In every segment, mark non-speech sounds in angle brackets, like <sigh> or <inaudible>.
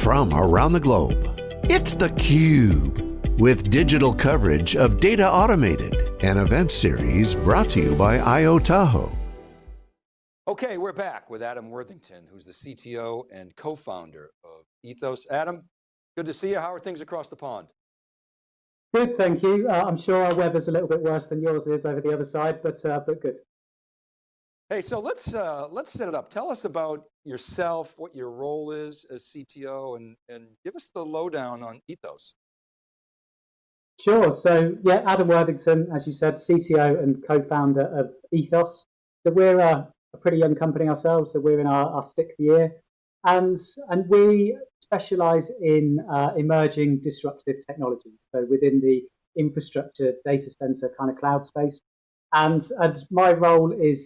from around the globe. It's theCUBE, with digital coverage of Data Automated, an event series brought to you by IO Tahoe. Okay, we're back with Adam Worthington, who's the CTO and co-founder of Ethos. Adam, good to see you. How are things across the pond? Good, thank you. Uh, I'm sure our weather's a little bit worse than yours is over the other side, but uh, but good. Hey, so let's uh, let's set it up. Tell us about yourself, what your role is as CTO, and and give us the lowdown on Ethos. Sure. So yeah, Adam Worthington, as you said, CTO and co-founder of Ethos. So we're a, a, pretty young company ourselves. So we're in our, our sixth year, and and we specialize in uh, emerging disruptive technologies. So within the infrastructure, data center kind of cloud space, and and my role is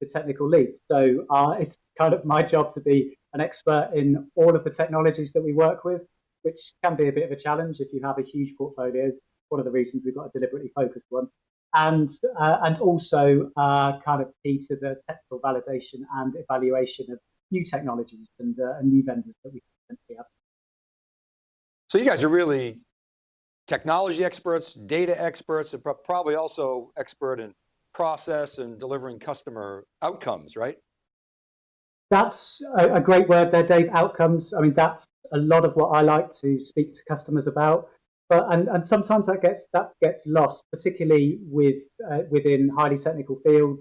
the technical lead. So uh, it's kind of my job to be an expert in all of the technologies that we work with, which can be a bit of a challenge if you have a huge portfolio. One of the reasons we've got a deliberately focused one. And, uh, and also uh, kind of key to the technical validation and evaluation of new technologies and, uh, and new vendors that we potentially have. So you guys are really technology experts, data experts, and probably also expert in process and delivering customer outcomes, right? That's a, a great word there, Dave, outcomes. I mean, that's a lot of what I like to speak to customers about. But, and, and sometimes that gets that gets lost, particularly with uh, within highly technical fields.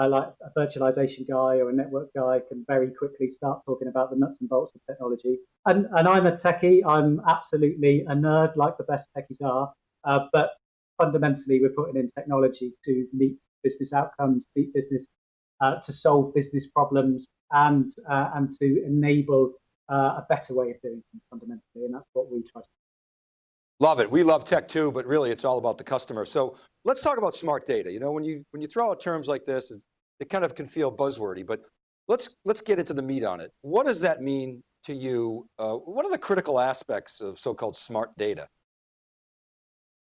Uh, like a virtualization guy or a network guy can very quickly start talking about the nuts and bolts of technology. And, and I'm a techie. I'm absolutely a nerd, like the best techies are. Uh, but fundamentally, we're putting in technology to meet business outcomes, meet business uh, to solve business problems, and uh, and to enable uh, a better way of doing things fundamentally, and that's what we try to. Do. Love it. We love tech too, but really it's all about the customer. So let's talk about smart data. You know, when you when you throw out terms like this, it kind of can feel buzzwordy, but let's let's get into the meat on it. What does that mean to you? Uh, what are the critical aspects of so-called smart data?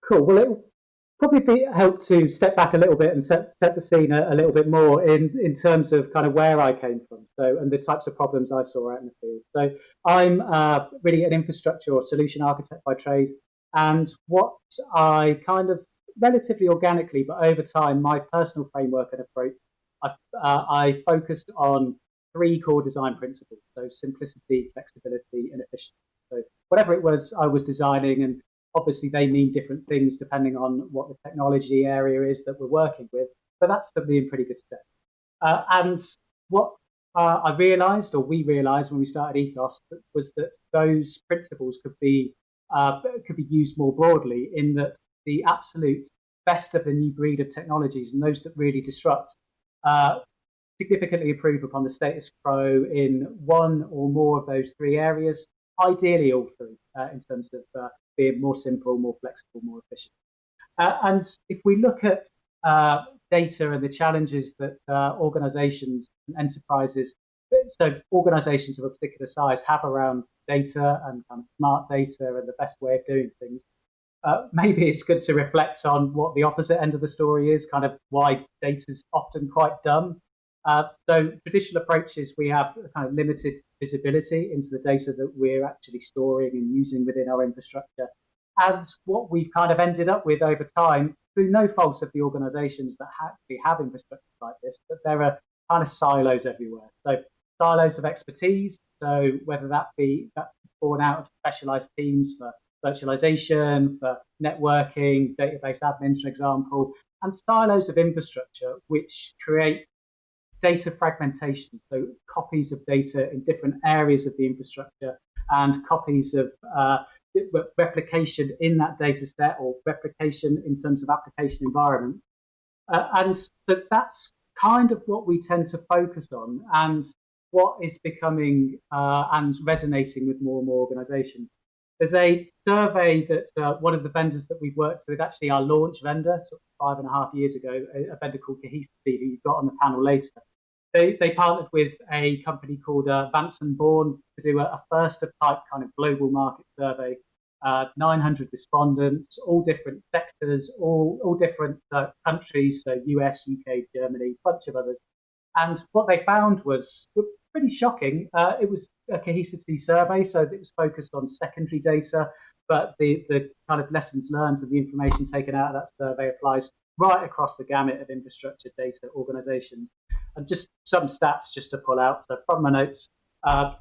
Cool. Well, it, probably be, help to step back a little bit and set, set the scene a, a, little bit more in, in terms of kind of where I came from so and the types of problems I saw out in the field. So I'm uh, really an infrastructure or solution architect by trade and what I kind of relatively organically but over time my personal framework and approach I, uh, I focused on three core design principles so simplicity, flexibility and efficiency. So whatever it was I was designing and Obviously, they mean different things depending on what the technology area is that we're working with, but that's be in pretty good stead. Uh, and what uh, I realized, or we realized when we started Ethos, was that those principles could be uh, could be used more broadly in that the absolute best of the new breed of technologies and those that really disrupt uh, significantly improve upon the status quo in one or more of those three areas, ideally all three uh, in terms of uh, being more simple, more flexible, more efficient. Uh, and if we look at data and the challenges that organizations and enterprises, so organizations of a particular size have around data and kind of smart data and the best way of doing things, uh, maybe it's good to reflect on what the opposite end of the story is, kind of why data is often quite dumb. Uh, so traditional approaches, we have kind of limited visibility into the data that we're actually storing and using within our infrastructure. And what we've kind of ended up with over time, through no fault of the organizations that actually have infrastructure like this, but there are kind of silos everywhere. So silos of expertise, so whether that be that's born out of specialized teams for virtualization, for networking, database admins, for example, and silos of infrastructure, which create data fragmentation, so copies of data in different areas of the infrastructure and copies of uh, replication in that data set or replication in terms of application environment. Uh, and so that's kind of what we tend to focus on and what is becoming uh, and resonating with more and more organizations. There's a survey that uh, one of the vendors that we've worked with, actually our launch vendor, sort of five and a half years ago, a, a vendor called Cohesity, who you've got on the panel later, they, they partnered with a company called uh, Vanson Bourne to do a, a, first of type kind of global market survey. Uh, 900 respondents, all different sectors, all, all different uh, countries, so US, UK, Germany, bunch of others. And what they found was pretty shocking. Uh, it was a Cohesity survey, so it was focused on secondary data, but the, the kind of lessons learned and the information taken out of that survey applies right across the gamut of infrastructure data organizations. And just some stats just to pull out. So from my notes, 85%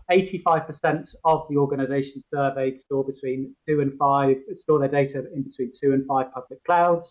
uh, of the organizations surveyed store between two and five, store their data in between two and five public clouds.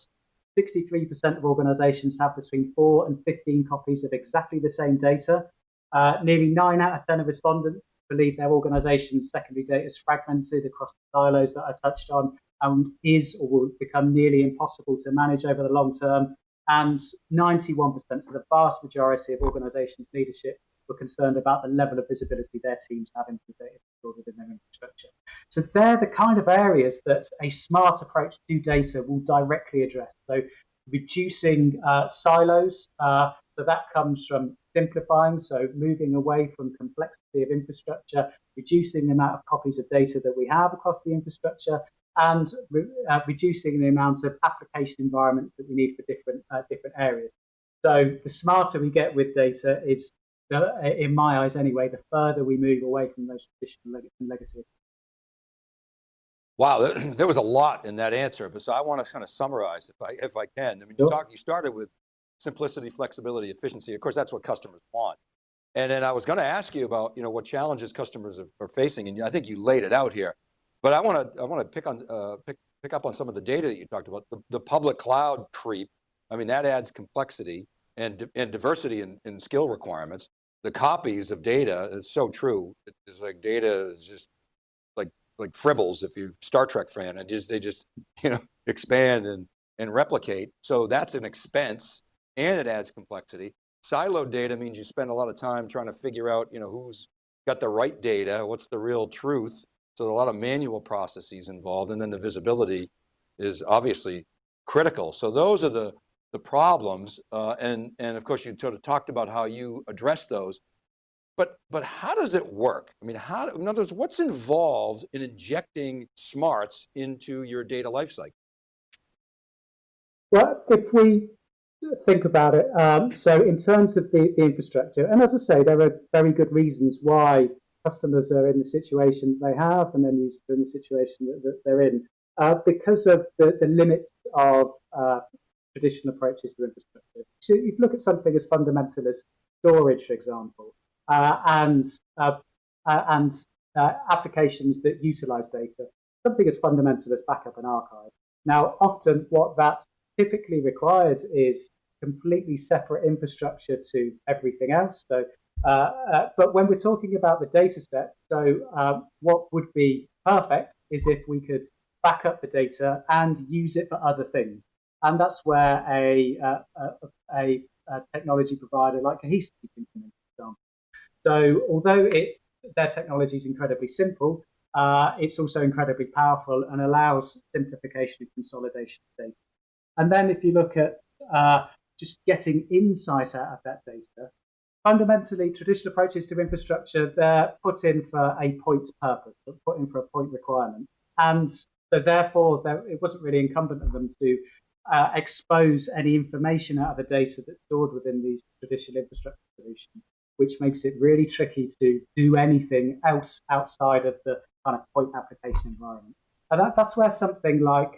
63% of organizations have between four and 15 copies of exactly the same data. Uh, nearly nine out of 10 of respondents believe their organization's secondary data is fragmented across the silos that I touched on and is or will become nearly impossible to manage over the long term. And 91%, so the vast majority of organizations' leadership were concerned about the level of visibility their teams have into the data stored within their infrastructure. So they're the kind of areas that a smart approach to data will directly address. So reducing uh, silos, uh, so that comes from simplifying, so moving away from complexity of infrastructure, reducing the amount of copies of data that we have across the infrastructure, and re uh, reducing the amount of application environments that we need for different uh, different areas. So the smarter we get with data is, uh, in my eyes anyway, the further we move away from those traditional leg legacy. Wow, <clears throat> there was a lot in that answer, but so I want to kind of summarize if I if I can. I mean, sure. you talk, you started with simplicity, flexibility, efficiency. Of course, that's what customers want. And then I was going to ask you about, you know, what challenges customers are facing, and I think you laid it out here. But I want to I want to pick on uh, pick pick up on some of the data that you talked about. The, the public cloud creep. I mean, that adds complexity and and diversity in, in skill requirements. The copies of data is so true. It's like data is just like like tribbles if you're Star Trek fan, and just they just <laughs> you know expand and and replicate. So that's an expense, and it adds complexity. Siloed data means you spend a lot of time trying to figure out, you know, who's got the right data, what's the real truth, so a lot of manual processes involved and then the visibility is obviously critical. So those are the, the problems. Uh, and, and of course you sort of talked about how you address those, but, but how does it work? I mean, how, in other words, what's involved in injecting smarts into your data lifecycle? Well, if we think about it, um, so in terms of the, the infrastructure, and as I say, there are very good reasons why customers are in the situation they have and then users are in the situation that, that they're in. Uh, because of the, the limits of uh, traditional approaches to infrastructure. So you look at something as fundamental as storage, for example, uh, and uh, uh, and uh, applications that utilize data, something as fundamental as backup and archive. Now, often what that typically requires is completely separate infrastructure to everything else. So but when we're talking about the data set, so um, what would be perfect is if we could back up the data and use it for other things. And that's where a, uh, a, a, technology provider like Cohesity can come in, for example. So although it, their technology is incredibly simple, uh, it's also incredibly powerful and allows simplification and consolidation of data. And then if you look at uh, just getting insight out of that data, fundamentally, traditional approaches to infrastructure, they're put in for a point purpose, they're put in for a point requirement. And so therefore, it wasn't really incumbent on them to uh, expose any information out of the data that's stored within these traditional infrastructure solutions, which makes it really tricky to do anything else outside of the kind of point application environment. And that, that's where something like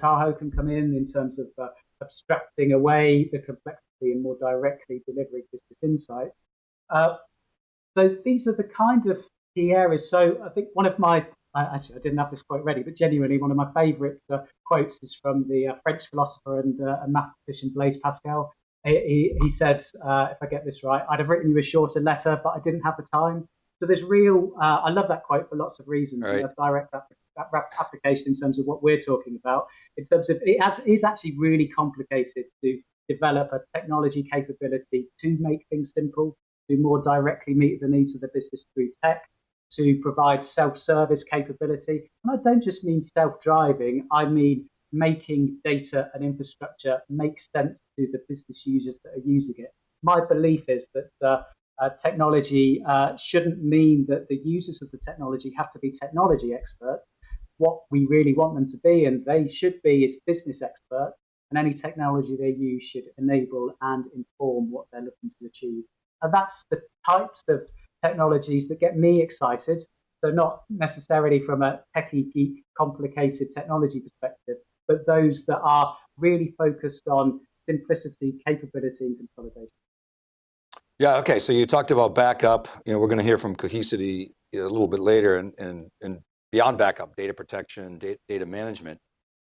Tahoe can come in, in terms of uh, abstracting away the complexity and more directly delivering business insight. Uh, so these are the kind of key areas. So I think one of my, uh, actually I didn't have this quote ready, but genuinely one of my favourite uh, quotes is from the uh, French philosopher and, uh, and, mathematician Blaise Pascal. He, he said, uh, if I get this right, I'd have written you a shorter letter, but I didn't have the time. So there's real, I love that quote for lots of reasons. Right. direct application in terms of what we're talking about. In terms of it has, is actually really complicated to develop a technology capability to make things simple, to more directly meet the needs of the business through tech, to provide self-service capability. And I don't just mean self-driving, I mean making data and infrastructure make sense to the business users that are using it. My belief is that uh, uh, technology uh, shouldn't mean that the users of the technology have to be technology experts. What we really want them to be, and they should be, is business experts and any technology they use should enable and inform what they're looking to achieve. And that's the types of technologies that get me excited. So not necessarily from a techie geek complicated technology perspective, but those that are really focused on simplicity, capability, and consolidation. Yeah, okay, so you talked about backup. You know, we're going to hear from Cohesity a little bit later and, and, and beyond backup, data protection, data, data management.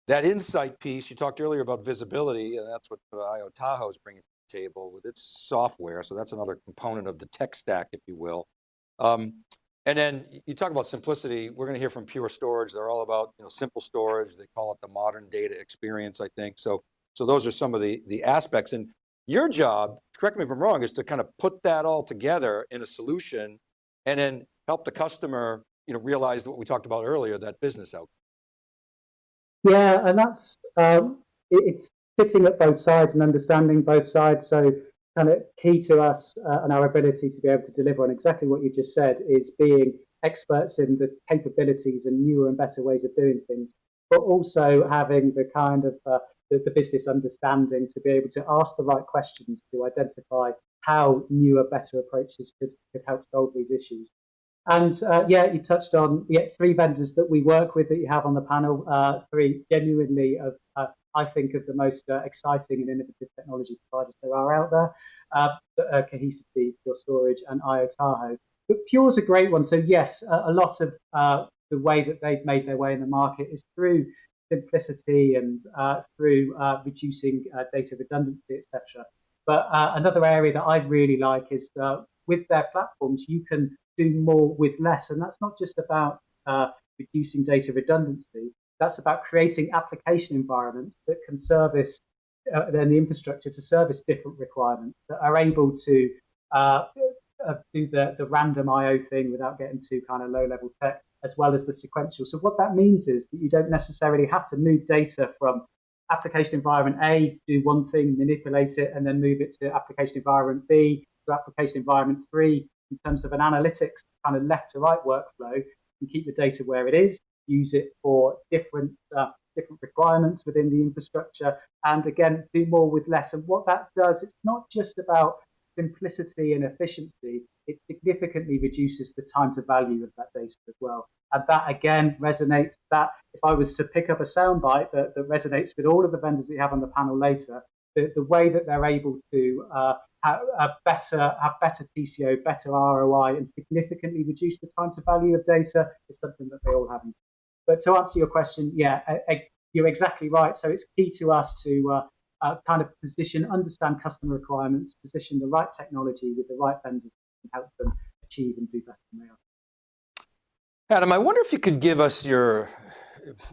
That insight piece, you talked earlier about visibility, and that's what IO Tahoe is bringing to the table with its software. So that's another component of the tech stack, if you will. Um, and then you talk about simplicity. We're going to hear from Pure Storage. They're all about you know, simple storage. They call it the modern data experience, I think. So, so those are some of the, the aspects. And your job, correct me if I'm wrong, is to kind of put that all together in a solution and then help the customer you know, realize what we talked about earlier, that business outcome. Yeah, and that's, um, it, it's sitting at both sides and understanding both sides. So kind of key to us uh, and our ability to be able to deliver on exactly what you just said is being experts in the capabilities and newer and better ways of doing things, but also having the kind of uh, the, the, business understanding to be able to ask the right questions to identify how newer, better approaches could, could help solve these issues. And uh, yeah, you touched on yeah, three vendors that we work with that you have on the panel, uh, three genuinely of, uh, I think, of the most uh, exciting and innovative technology providers there are out there. Uh, uh, Cohesity, Pure Storage, and IO Tahoe. But Pure's a great one. So yes, a lot of the way that they've made their way in the market is through simplicity and through reducing data redundancy, etc. But another area that I really like is with their platforms, you can do more with less. And that's not just about uh, reducing data redundancy, that's about creating application environments that can service uh, then the infrastructure to service different requirements that are able to uh, uh do the, the random IO thing without getting too kind of low level tech, as well as the sequential. So what that means is that you don't necessarily have to move data from application environment A, do one thing, manipulate it, and then move it to application environment B, to application environment three, in terms of an analytics kind of left to right workflow and keep the data where it is, use it for different uh, different requirements within the infrastructure, and again, do more with less. And what that does, it's not just about simplicity and efficiency, it significantly reduces the time to value of that data as well. And that again resonates that if I was to pick up a soundbite that, that resonates with all of the vendors you have on the panel later, the, the way that they're able to uh, have, better, have better TCO, better ROI, and significantly reduce the time to value of data is something that they all have. But to answer your question, yeah, you're exactly right. So it's key to us to uh, uh, kind of position, understand customer requirements, position the right technology with the right vendors and help them achieve and do better than they are. Adam, I wonder if you could give us your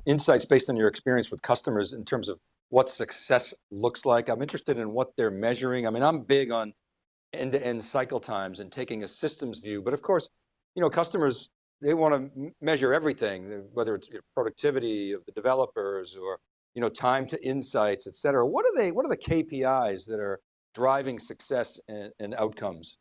insights based on your experience with customers in terms of what success looks like. I'm interested in what they're measuring. I mean, I'm big on end-to-end -end cycle times and taking a systems view, but of course, you know, customers, they want to measure everything, whether it's productivity of the developers or, you know, time to insights, et cetera. What are they, what are the KPIs that are driving success and, and outcomes?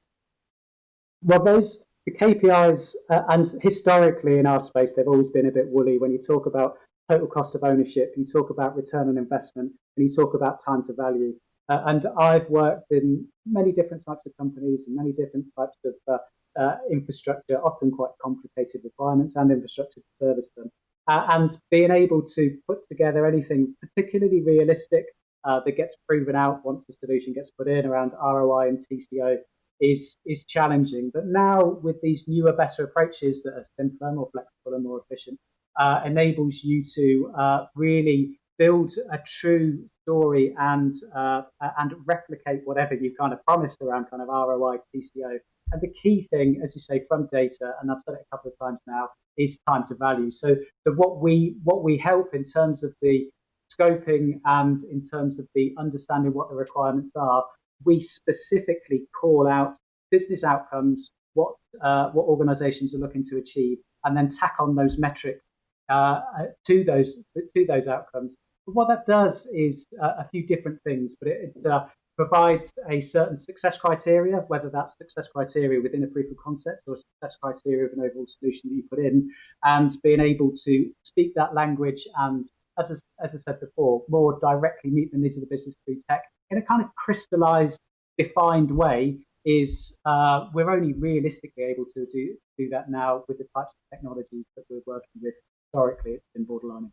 Well, those the KPIs, uh, and historically in our space, they've always been a bit woolly. When you talk about total cost of ownership, you talk about return on investment, and you talk about time to value. Uh, and I've worked in many different types of companies and many different types of uh, uh, infrastructure, often quite complicated requirements and infrastructure to service them. Uh, and being able to put together anything particularly realistic uh, that gets proven out once the solution gets put in around ROI and TCO is, is challenging. But now with these newer, better approaches that are simpler, more flexible and more efficient, uh, enables you to uh, really build a true story and uh, and replicate whatever you kind of promised around kind of ROI, TCO. And the key thing, as you say, from data, and I've said it a couple of times now, is time to value. So, so what we what we help in terms of the scoping and in terms of the understanding what the requirements are, we specifically call out business outcomes, what uh, what organisations are looking to achieve, and then tack on those metrics uh, to those to those outcomes. But what that does is uh, a few different things, but it, it uh, provides a certain success criteria, whether that's success criteria within a proof of concept or success criteria of an overall solution that you put in, and being able to speak that language and, as I, as I said before, more directly meet the needs of the business through tech in a kind of crystallized, defined way is uh, we're only realistically able to do, do that now with the types of technologies that we're working with. Historically, it's been borderline.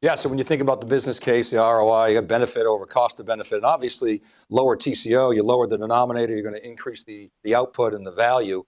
Yeah, so when you think about the business case, the ROI, you have benefit over cost of benefit, and obviously lower TCO, you lower the denominator, you're going to increase the, the output and the value.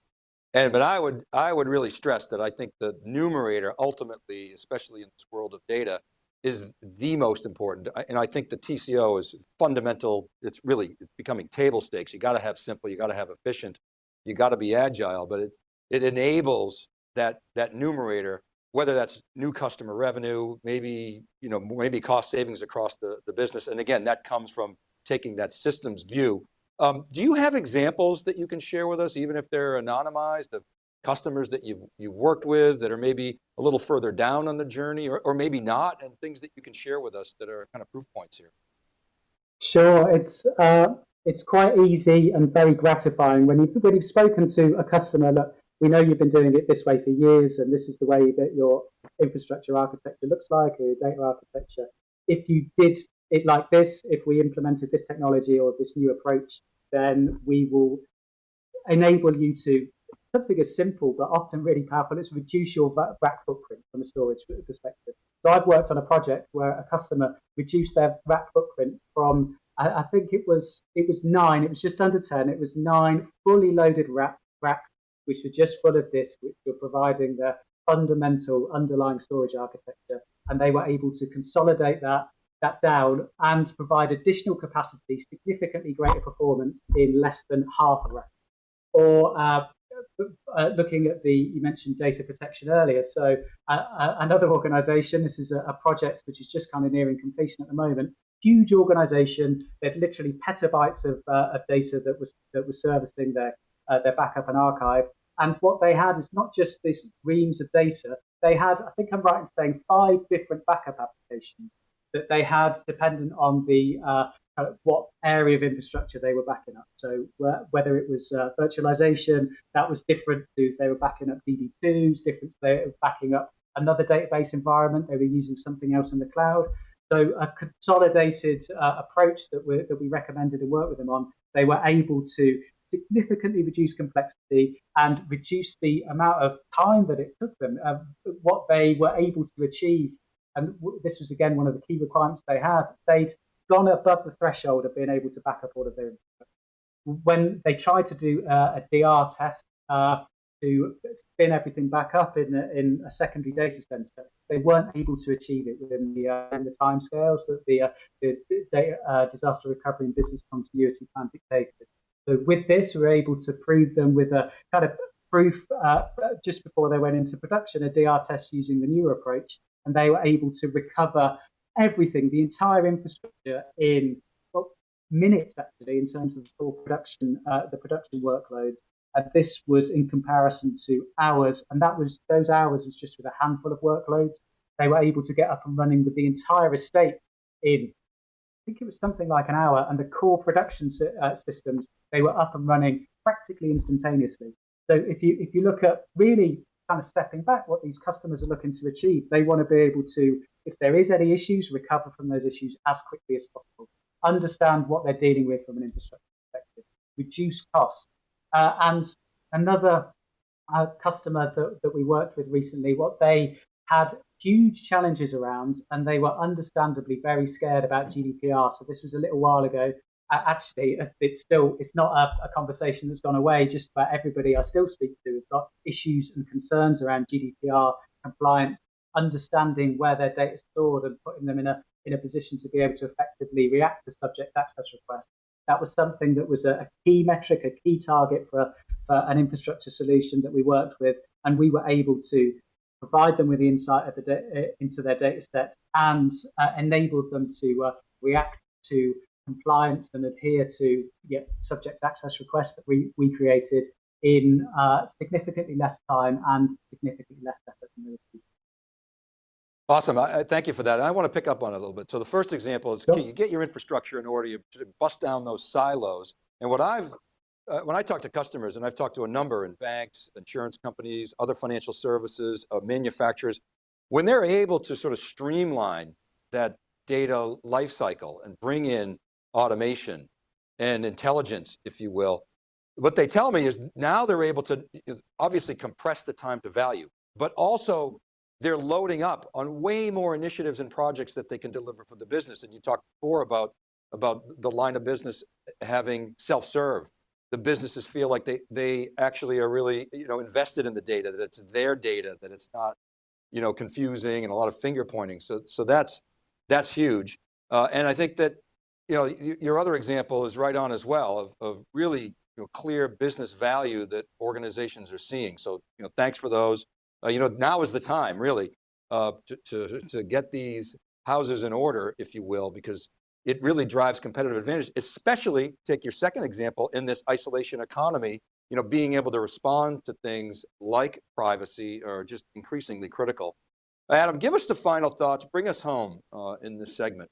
And, but I would, I would really stress that I think the numerator ultimately, especially in this world of data, is the most important. And I think the TCO is fundamental. It's really it's becoming table stakes. You got to have simple, you got to have efficient, you got to be agile, but it, it enables that, that numerator whether that's new customer revenue, maybe, you know, maybe cost savings across the, the business. And again, that comes from taking that systems view. Um, do you have examples that you can share with us, even if they're anonymized, of customers that you've, you've worked with that are maybe a little further down on the journey or, or maybe not, and things that you can share with us that are kind of proof points here? Sure, it's, uh, it's quite easy and very gratifying when you've, when you've spoken to a customer that we know you've been doing it this way for years, and this is the way that your infrastructure architecture looks like, or your data architecture. If you did it like this, if we implemented this technology or this new approach, then we will enable you to something as simple but often really powerful is reduce your rack footprint from a storage perspective. So I've worked on a project where a customer reduced their rack footprint from I, I think it was it was nine, it was just under ten, it was nine fully loaded rack, racks which were just full of disk, which were providing the fundamental underlying storage architecture. And they were able to consolidate that, that down and provide additional capacity, significantly greater performance in less than half a rack. Or uh, uh, looking at the, you mentioned data protection earlier. So uh, uh another organization, this is a, a, project which is just kind of nearing completion at the moment, huge organization, they had literally petabytes of, uh, of data that was, that was servicing their, uh, their backup and archive. And what they had is not just this reams of data, they had, I think I'm right in saying, five different backup applications that they had dependent on the uh, uh, what area of infrastructure they were backing up. So whether it was uh, virtualization, that was different to they were backing up DB2s, different they were backing up another database environment, they were using something else in the cloud. So a consolidated uh, approach that we, that we recommended and worked with them on, they were able to significantly reduce complexity and reduce the amount of time that it took them, uh, what they were able to achieve. And this was again one of the key requirements they had. They'd gone above the threshold of being able to back up all of their. When they tried to do uh, a DR test uh, to spin everything back up in a, in a secondary data center, they weren't able to achieve it within the uh, in the that the, uh, the, the uh, disaster recovery and business continuity plan dictated. So with this, we were able to prove them with a kind of proof uh, just before they went into production, a DR test using the newer approach, and they were able to recover everything, the entire infrastructure in well, minutes actually, in terms of the full production, uh, the production workload. And this was in comparison to hours, and that was those hours was just with a handful of workloads. They were able to get up and running with the entire estate in I think it was something like an hour, and the core production uh, systems they were up and running practically instantaneously. So if you if you look at really kind of stepping back, what these customers are looking to achieve, they want to be able to, if there is any issues, recover from those issues as quickly as possible. Understand what they're dealing with from an infrastructure perspective, reduce costs. Uh, and another uh, customer that, that we worked with recently, what they had huge challenges around, and they were understandably very scared about GDPR. So this was a little while ago, actually, it's still it's not a, a, conversation that's gone away. Just about everybody I still speak to has got issues and concerns around GDPR compliance, understanding where their data is stored, and putting them in a in a position to be able to effectively react to subject access requests. That was something that was a, a key metric, a key target for, for an infrastructure solution that we worked with, and we were able to provide them with the insight the into their data set and uh, enabled them to uh, react to compliance and adhere to yeah, subject access requests that we, we created in uh, significantly less time and significantly less effort than the Awesome, I, I, thank you for that. I want to pick up on it a little bit. So the first example is sure. you get your infrastructure in order, you bust down those silos. And what I've, uh, when I talk to customers, and I've talked to a number in banks, insurance companies, other financial services, uh, manufacturers, when they're able to sort of streamline that data lifecycle and bring in automation, and intelligence, if you will. What they tell me is now they're able to obviously compress the time to value, but also they're loading up on way more initiatives and projects that they can deliver for the business. And you talked before about, about the line of business having self-serve. The businesses feel like they, they actually are really you know, invested in the data, that it's their data, that it's not you know, confusing and a lot of finger pointing. So, so that's, that's huge. Uh, and I think that you know, your other example is right on as well of, of really you know, clear business value that organizations are seeing. So you know, thanks for those. Uh, you know, now is the time really uh, to, to, to get these houses in order, if you will, because it really drives competitive advantage, especially take your second example in this isolation economy, you know, being able to respond to things like privacy are just increasingly critical. Adam, give us the final thoughts, bring us home uh, in this segment.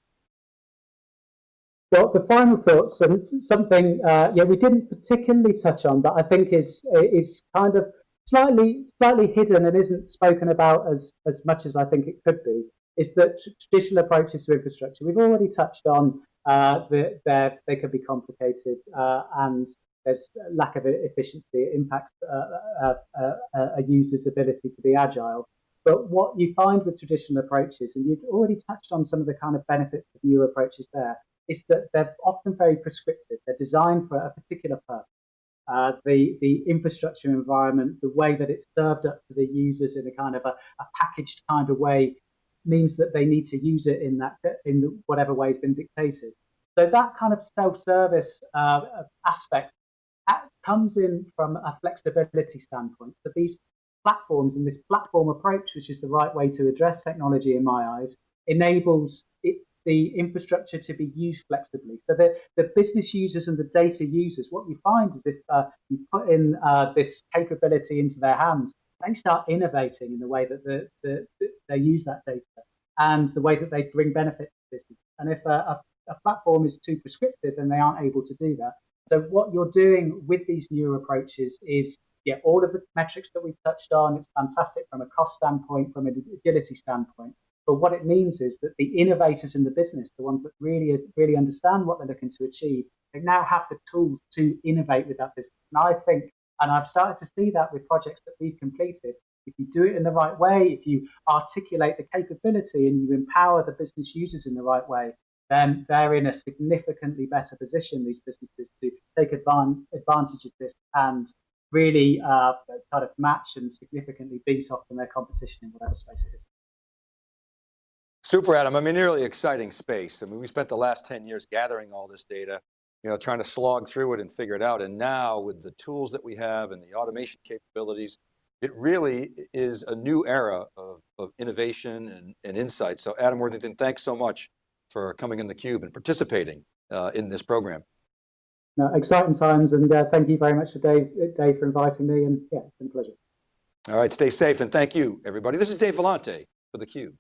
Well, the final thoughts, and something uh, yeah we didn't particularly touch on, but I think is is kind of slightly slightly hidden and isn't spoken about as as much as I think it could be, is that traditional approaches to infrastructure. We've already touched on uh, that they can be complicated uh, and there's lack of efficiency. It impacts uh, uh, uh, a user's ability to be agile. But what you find with traditional approaches, and you've already touched on some of the kind of benefits of new approaches there, is that they're often very prescriptive. They're designed for a particular purpose. Uh, the the infrastructure environment, the way that it's served up to the users in a kind of a, a packaged kind of way, means that they need to use it in that in whatever way has been dictated. So that kind of self-service uh, aspect comes in from a flexibility standpoint. So these platforms and this platform approach, which is the right way to address technology in my eyes, enables it the infrastructure to be used flexibly. So the, the business users and the data users, what you find is if uh, you put in uh, this capability into their hands, they start innovating in the way that the, the, the, they use that data and the way that they bring benefits to business. And if a, a, a platform is too prescriptive, then they aren't able to do that. So what you're doing with these newer approaches is yeah, all of the metrics that we've touched on, it's fantastic from a cost standpoint, from an agility standpoint. But what it means is that the innovators in the business, the ones that really, really understand what they're looking to achieve, they now have the tools to innovate with that business. And I think, and I've started to see that with projects that we've completed, if you do it in the right way, if you articulate the capability and you empower the business users in the right way, then they're in a significantly better position, these businesses, to take advantage of this and really uh, kind of match and significantly beat off from their competition in whatever space it is. Super, Adam. I mean, really exciting space. I mean, we spent the last 10 years gathering all this data, you know, trying to slog through it and figure it out. And now with the tools that we have and the automation capabilities, it really is a new era of, of innovation and, and insight. So Adam Worthington, thanks so much for coming in theCUBE and participating uh, in this program. No, exciting times and uh, thank you very much to Dave, Dave for inviting me and yeah, it's been a pleasure. All right, stay safe and thank you everybody. This is Dave Vellante for theCUBE.